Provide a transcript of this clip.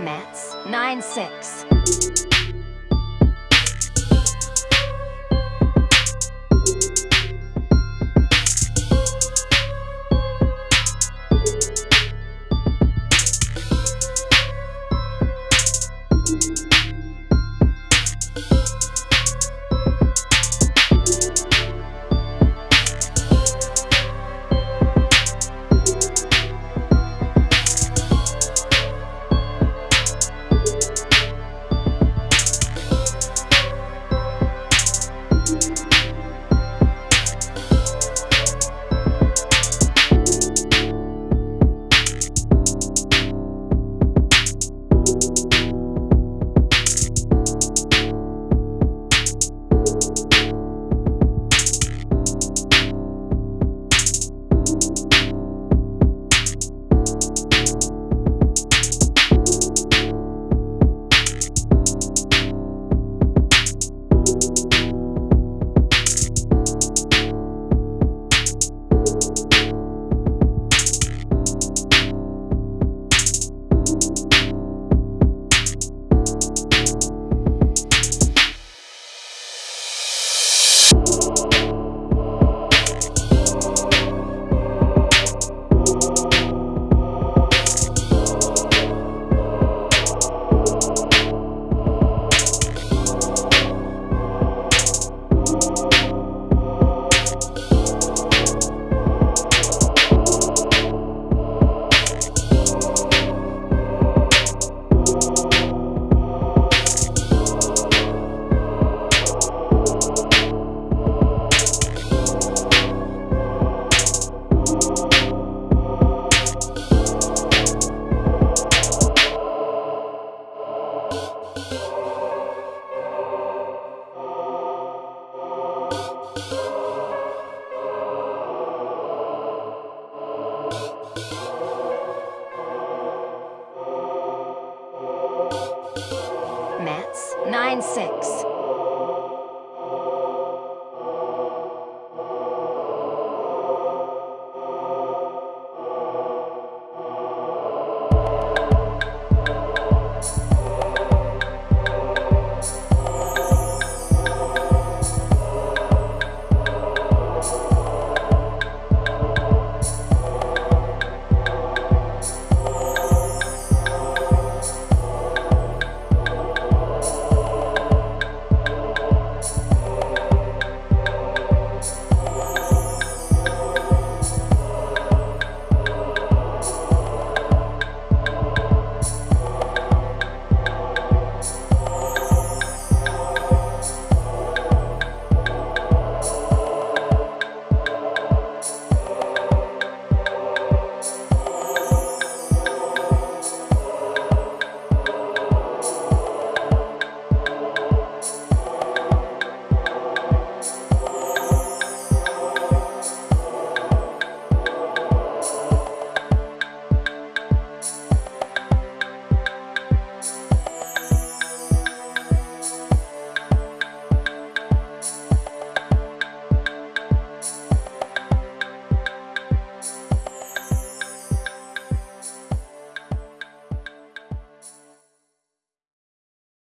Mats 9-6. Nine six.